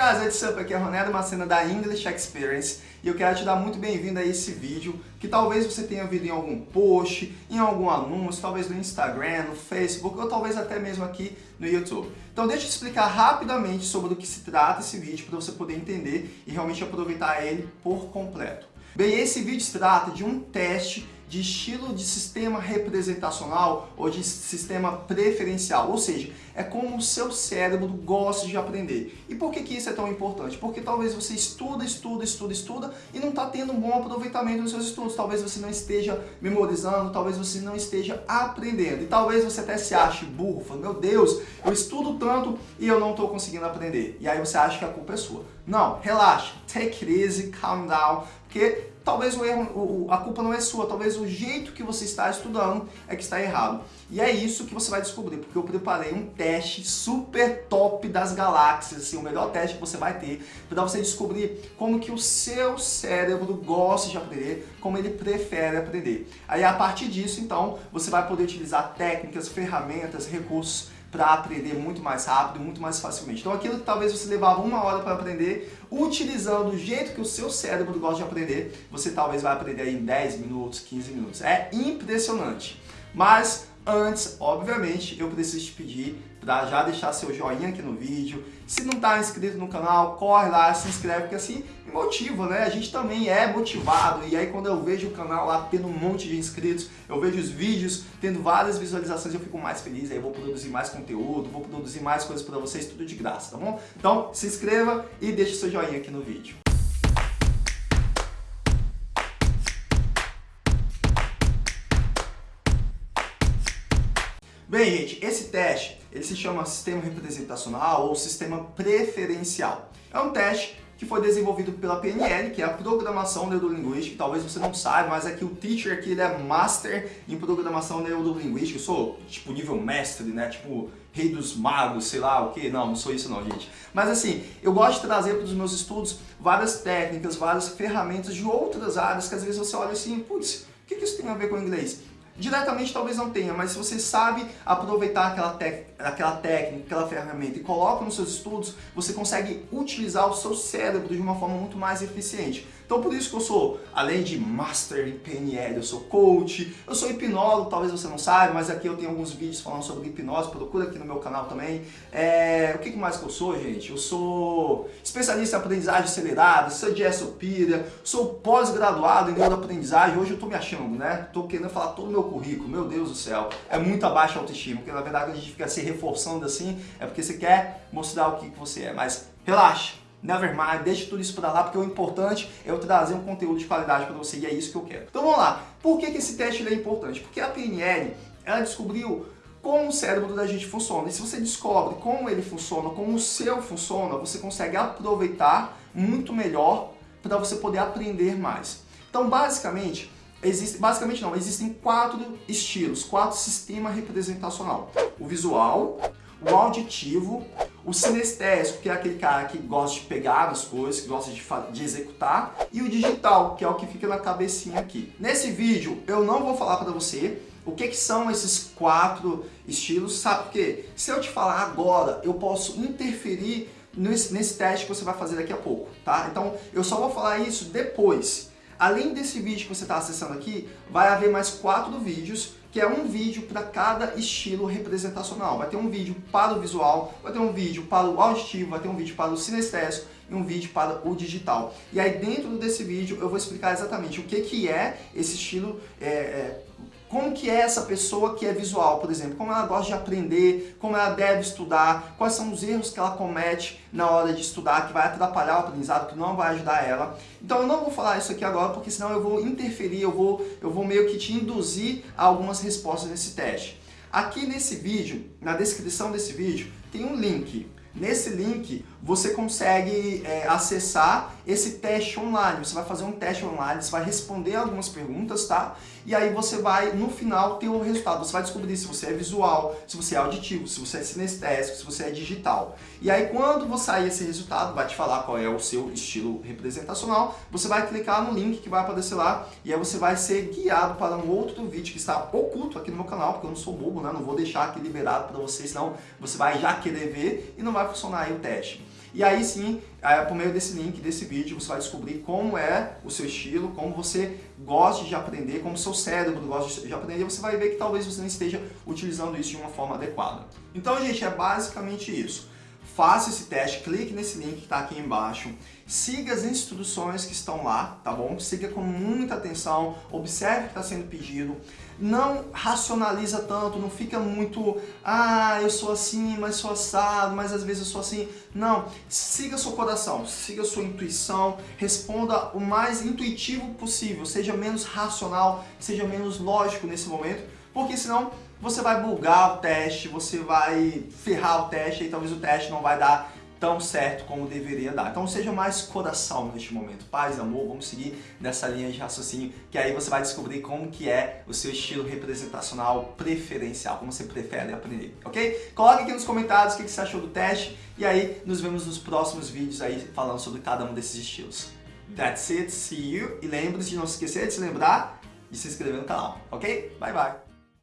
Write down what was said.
guys, what's up? Aqui é Ronaldo Macena da English Experience e eu quero te dar muito bem-vindo a esse vídeo que talvez você tenha visto em algum post, em algum anúncio, talvez no Instagram, no Facebook ou talvez até mesmo aqui no YouTube. Então deixa eu te explicar rapidamente sobre o que se trata esse vídeo para você poder entender e realmente aproveitar ele por completo. Bem, esse vídeo se trata de um teste de estilo de sistema representacional ou de sistema preferencial, ou seja, é como o seu cérebro gosta de aprender. E por que, que isso é tão importante? Porque talvez você estuda, estuda, estuda, estuda e não está tendo um bom aproveitamento nos seus estudos. Talvez você não esteja memorizando, talvez você não esteja aprendendo. E talvez você até se ache burro, falando, meu Deus, eu estudo tanto e eu não estou conseguindo aprender. E aí você acha que a culpa é sua. Não, relaxa, take it easy, calm down, porque talvez o erro, o, a culpa não é sua, talvez o jeito que você está estudando é que está errado. E é isso que você vai descobrir, porque eu preparei um teste super top das galáxias, assim, o melhor teste que você vai ter, para você descobrir como que o seu cérebro gosta de aprender, como ele prefere aprender. Aí a partir disso, então, você vai poder utilizar técnicas, ferramentas, recursos para aprender muito mais rápido, muito mais facilmente. Então aquilo que talvez você levava uma hora para aprender, utilizando o jeito que o seu cérebro gosta de aprender, você talvez vai aprender em 10 minutos, 15 minutos. É impressionante. Mas antes, obviamente, eu preciso te pedir para já deixar seu joinha aqui no vídeo. Se não está inscrito no canal, corre lá, se inscreve, porque assim me motiva, né? A gente também é motivado e aí quando eu vejo o canal lá tendo um monte de inscritos, eu vejo os vídeos tendo várias visualizações, eu fico mais feliz, aí eu vou produzir mais conteúdo, vou produzir mais coisas para vocês, tudo de graça, tá bom? Então se inscreva e deixe seu joinha aqui no vídeo. Bem, gente, esse teste ele se chama sistema representacional ou sistema preferencial. É um teste que foi desenvolvido pela PNL, que é a Programação Neurolinguística, talvez você não saiba, mas é que o teacher aqui ele é Master em Programação Neurolinguística, eu sou tipo nível mestre, né, tipo rei dos magos, sei lá o que, não, não sou isso não, gente. Mas assim, eu gosto de trazer para os meus estudos várias técnicas, várias ferramentas de outras áreas que às vezes você olha assim, putz, o que isso tem a ver com o inglês? Diretamente talvez não tenha, mas se você sabe aproveitar aquela, aquela técnica, aquela ferramenta e coloca nos seus estudos, você consegue utilizar o seu cérebro de uma forma muito mais eficiente. Então por isso que eu sou, além de Master em PNL, eu sou coach, eu sou hipnólogo, talvez você não saiba, mas aqui eu tenho alguns vídeos falando sobre hipnose, procura aqui no meu canal também. É, o que mais que eu sou, gente? Eu sou especialista em aprendizagem acelerada, sou de Essopira, sou pós-graduado em neuroaprendizagem, hoje eu tô me achando, né? Tô querendo falar todo o meu currículo, meu Deus do céu, é muita baixa autoestima, porque na verdade a gente fica se reforçando assim, é porque você quer mostrar o que você é, mas relaxa, Nevermind, deixa tudo isso para lá, porque o importante é eu trazer um conteúdo de qualidade para você e é isso que eu quero. Então vamos lá, por que, que esse teste é importante? Porque a PNL, ela descobriu como o cérebro da gente funciona. E se você descobre como ele funciona, como o seu funciona, você consegue aproveitar muito melhor para você poder aprender mais. Então basicamente, existe, basicamente não, existem quatro estilos, quatro sistemas representacional. O visual, o auditivo, o sinestésico, que é aquele cara que gosta de pegar as coisas, que gosta de, de executar, e o digital, que é o que fica na cabecinha aqui. Nesse vídeo eu não vou falar para você o que, que são esses quatro estilos, sabe por quê? Se eu te falar agora, eu posso interferir nesse, nesse teste que você vai fazer daqui a pouco, tá? Então eu só vou falar isso depois. Além desse vídeo que você está acessando aqui, vai haver mais quatro vídeos, que é um vídeo para cada estilo representacional. Vai ter um vídeo para o visual, vai ter um vídeo para o auditivo, vai ter um vídeo para o sinestésico e um vídeo para o digital. E aí dentro desse vídeo eu vou explicar exatamente o que, que é esse estilo é, é, como que é essa pessoa que é visual, por exemplo, como ela gosta de aprender, como ela deve estudar, quais são os erros que ela comete na hora de estudar, que vai atrapalhar o aprendizado, que não vai ajudar ela. Então eu não vou falar isso aqui agora, porque senão eu vou interferir, eu vou, eu vou meio que te induzir a algumas respostas nesse teste. Aqui nesse vídeo, na descrição desse vídeo, tem um link. Nesse link você consegue é, acessar esse teste online. Você vai fazer um teste online, você vai responder algumas perguntas, tá? E aí você vai, no final, ter o resultado. Você vai descobrir se você é visual, se você é auditivo, se você é sinestésico, se você é digital. E aí quando você sair esse resultado, vai te falar qual é o seu estilo representacional, você vai clicar no link que vai aparecer lá e aí você vai ser guiado para um outro vídeo que está oculto aqui no meu canal, porque eu não sou bobo, né? Não vou deixar aqui liberado para você, senão você vai já querer ver e não vai funcionar aí o teste. E aí sim, é, por meio desse link, desse vídeo, você vai descobrir como é o seu estilo, como você gosta de aprender, como seu cérebro gosta de aprender, você vai ver que talvez você não esteja utilizando isso de uma forma adequada. Então, gente, é basicamente isso. Faça esse teste, clique nesse link que está aqui embaixo, siga as instruções que estão lá, tá bom? Siga com muita atenção, observe o que está sendo pedido, não racionaliza tanto, não fica muito, ah, eu sou assim, mas sou assado, mas às vezes eu sou assim. Não, siga seu coração, siga sua intuição, responda o mais intuitivo possível, seja menos racional, seja menos lógico nesse momento, porque senão você vai bugar o teste, você vai ferrar o teste e talvez o teste não vai dar tão certo como deveria dar. Então seja mais coração neste momento. Paz, amor, vamos seguir nessa linha de raciocínio, que aí você vai descobrir como que é o seu estilo representacional preferencial, como você prefere aprender, ok? Coloque aqui nos comentários o que você achou do teste e aí nos vemos nos próximos vídeos aí falando sobre cada um desses estilos. That's it, see you, e lembre-se de não se esquecer de se lembrar de se inscrever no canal, ok? Bye, bye!